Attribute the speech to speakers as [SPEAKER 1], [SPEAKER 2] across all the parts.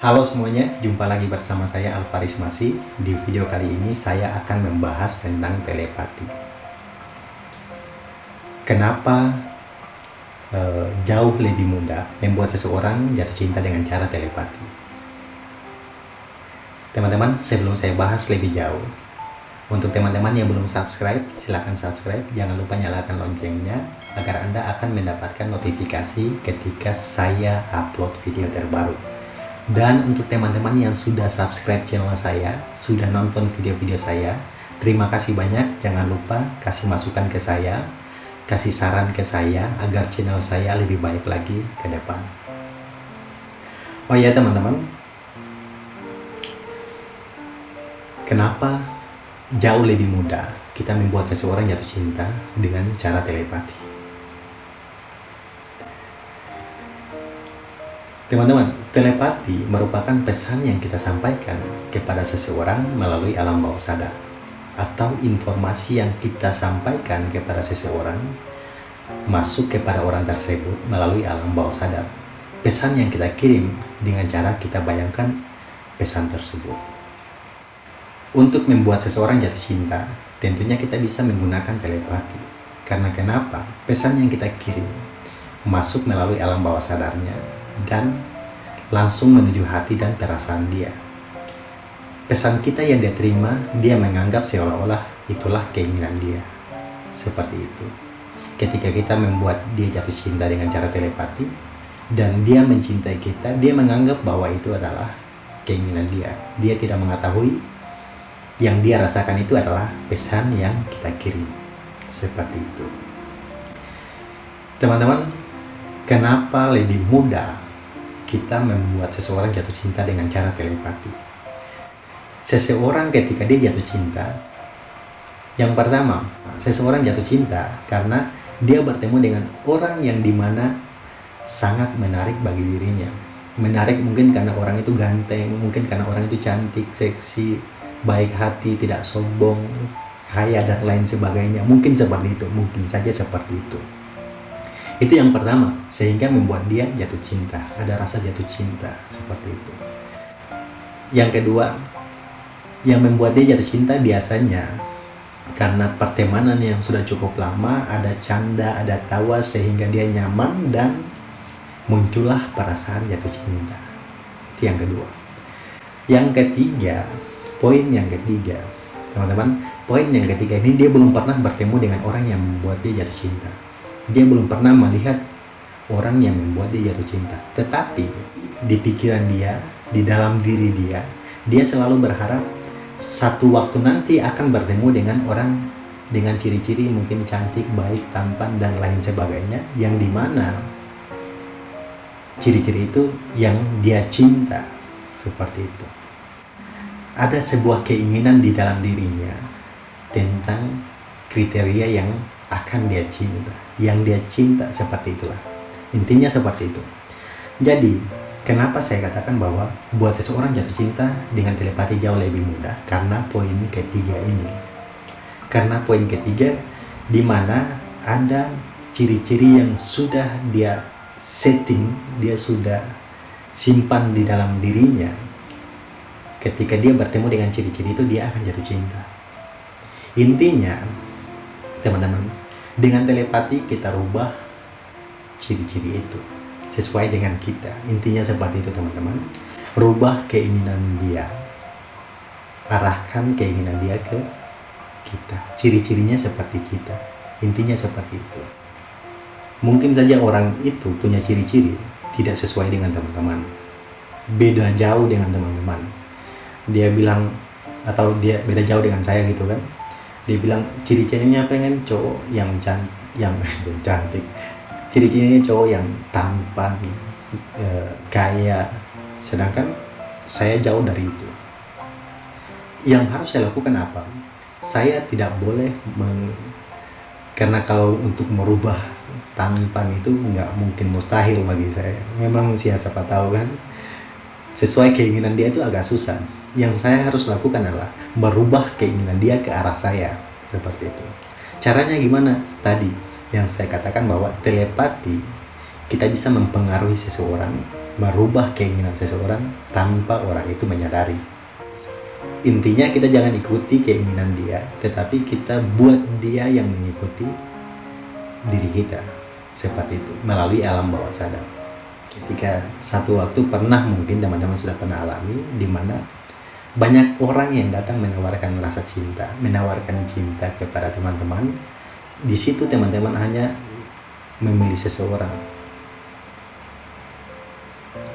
[SPEAKER 1] Halo semuanya, jumpa lagi bersama saya Alvaris Masih. Di video kali ini saya akan membahas tentang telepati. Kenapa uh, jauh lebih mudah membuat seseorang jatuh cinta dengan cara telepati? Teman-teman, sebelum saya bahas lebih jauh, untuk teman-teman yang belum subscribe, silahkan subscribe. Jangan lupa nyalakan loncengnya agar Anda akan mendapatkan notifikasi ketika saya upload video terbaru. Dan untuk teman-teman yang sudah subscribe channel saya, sudah nonton video-video saya, terima kasih banyak. Jangan lupa kasih masukan ke saya, kasih saran ke saya agar channel saya lebih baik lagi ke depan. Oh iya teman-teman, kenapa jauh lebih mudah kita membuat seseorang jatuh cinta dengan cara telepati? Teman-teman, telepati merupakan pesan yang kita sampaikan kepada seseorang melalui alam bawah sadar atau informasi yang kita sampaikan kepada seseorang masuk kepada orang tersebut melalui alam bawah sadar. Pesan yang kita kirim dengan cara kita bayangkan pesan tersebut. Untuk membuat seseorang jatuh cinta, tentunya kita bisa menggunakan telepati. Karena kenapa? Pesan yang kita kirim masuk melalui alam bawah sadarnya dan langsung menuju hati dan perasaan dia. Pesan kita yang dia terima, dia menganggap seolah-olah itulah keinginan dia. Seperti itu. Ketika kita membuat dia jatuh cinta dengan cara telepati, dan dia mencintai kita, dia menganggap bahwa itu adalah keinginan dia. Dia tidak mengetahui yang dia rasakan itu adalah pesan yang kita kirim. Seperti itu. Teman-teman, kenapa lebih mudah kita membuat seseorang jatuh cinta dengan cara telepati. Seseorang ketika dia jatuh cinta, yang pertama, seseorang jatuh cinta karena dia bertemu dengan orang yang di mana sangat menarik bagi dirinya. Menarik mungkin karena orang itu ganteng, mungkin karena orang itu cantik, seksi, baik hati, tidak sombong, kaya dan lain sebagainya. Mungkin seperti itu, mungkin saja seperti itu. Itu yang pertama, sehingga membuat dia jatuh cinta. Ada rasa jatuh cinta, seperti itu. Yang kedua, yang membuat dia jatuh cinta biasanya karena pertemanan yang sudah cukup lama, ada canda, ada tawa, sehingga dia nyaman dan muncullah perasaan jatuh cinta. Itu yang kedua. Yang ketiga, poin yang ketiga, teman-teman, poin yang ketiga ini dia belum pernah bertemu dengan orang yang membuat dia jatuh cinta dia belum pernah melihat orang yang membuat dia jatuh cinta. Tetapi di pikiran dia, di dalam diri dia, dia selalu berharap satu waktu nanti akan bertemu dengan orang dengan ciri-ciri mungkin cantik, baik, tampan, dan lain sebagainya yang di mana ciri-ciri itu yang dia cinta seperti itu ada sebuah keinginan di dalam dirinya tentang kriteria yang akan dia cinta. Yang dia cinta seperti itulah. Intinya seperti itu. Jadi kenapa saya katakan bahwa buat seseorang jatuh cinta dengan telepati jauh lebih mudah? Karena poin ketiga ini. Karena poin ketiga di mana ada ciri-ciri yang sudah dia setting dia sudah simpan di dalam dirinya. Ketika dia bertemu dengan ciri-ciri itu dia akan jatuh cinta. Intinya teman-teman dengan telepati kita rubah ciri-ciri itu sesuai dengan kita. Intinya seperti itu teman-teman. Rubah keinginan dia. Arahkan keinginan dia ke kita. Ciri-cirinya seperti kita. Intinya seperti itu. Mungkin saja orang itu punya ciri-ciri tidak sesuai dengan teman-teman. Beda jauh dengan teman-teman. Dia bilang atau dia beda jauh dengan saya gitu kan dia bilang ciri-cirinya pengen cowok yang can yang cantik. Ciri-cirinya cowok yang tampan e, kaya. Sedangkan saya jauh dari itu. Yang harus saya lakukan apa? Saya tidak boleh meng, karena kalau untuk merubah tampan itu nggak mungkin mustahil bagi saya. Memang siapa tahu kan sesuai keinginan dia itu agak susah yang saya harus lakukan adalah merubah keinginan dia ke arah saya seperti itu caranya gimana tadi yang saya katakan bahwa telepati kita bisa mempengaruhi seseorang merubah keinginan seseorang tanpa orang itu menyadari. Intinya kita jangan ikuti keinginan dia, tetapi kita buat dia yang mengikuti diri kita. Seperti itu, melalui alam bawah sadar. Ketika satu waktu pernah mungkin teman-teman sudah pernah alami, di mana banyak orang yang datang menawarkan rasa cinta, menawarkan cinta kepada teman-teman. Di situ teman-teman hanya memilih seseorang,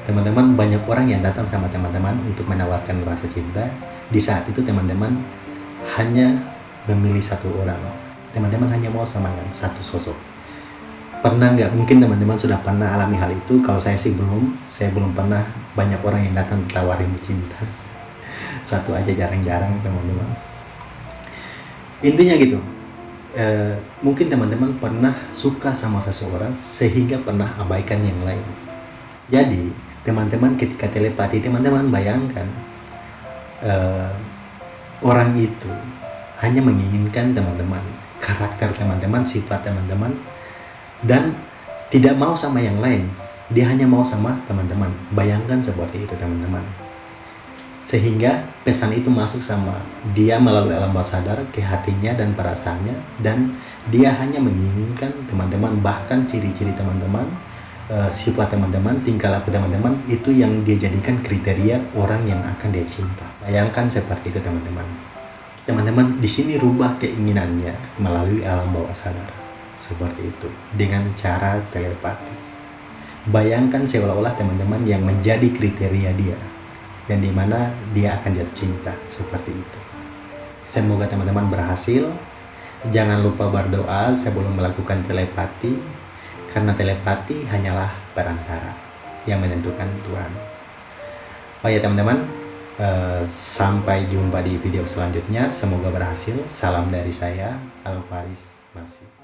[SPEAKER 1] teman-teman banyak orang yang datang sama teman-teman untuk menawarkan rasa cinta. Di saat itu teman-teman hanya memilih satu orang. Teman-teman hanya mau sama yang satu sosok pernah nggak? Mungkin teman-teman sudah pernah alami hal itu. Kalau saya sih belum. Saya belum pernah. Banyak orang yang datang tawarin cinta. Satu aja jarang-jarang teman-teman. Intinya gitu. E, mungkin teman-teman pernah suka sama seseorang sehingga pernah abaikan yang lain. Jadi teman-teman ketika telepati teman-teman bayangkan uh, orang itu hanya menginginkan teman-teman karakter teman-teman sifat teman-teman dan tidak mau sama yang lain dia hanya mau sama teman-teman bayangkan seperti itu teman-teman sehingga pesan itu masuk sama dia melalui alam bawah sadar ke hatinya dan perasaannya dan dia hanya menginginkan teman-teman bahkan ciri-ciri teman-teman uh, sifat teman-teman, tingkah laku teman-teman itu yang dia jadikan kriteria orang yang akan dia cinta. Bayangkan seperti itu teman-teman. Teman-teman di sini rubah keinginannya melalui alam bawah sadar. Seperti itu dengan cara telepati. Bayangkan seolah-olah teman-teman yang menjadi kriteria dia yang di mana dia akan jatuh cinta seperti itu. Semoga teman-teman berhasil. Jangan lupa berdoa sebelum melakukan telepati karena telepati hanyalah perantara yang menentukan Tuhan. Oh ya teman-teman, uh, sampai jumpa di video selanjutnya. Semoga berhasil. Salam dari saya, Alvaris Masih.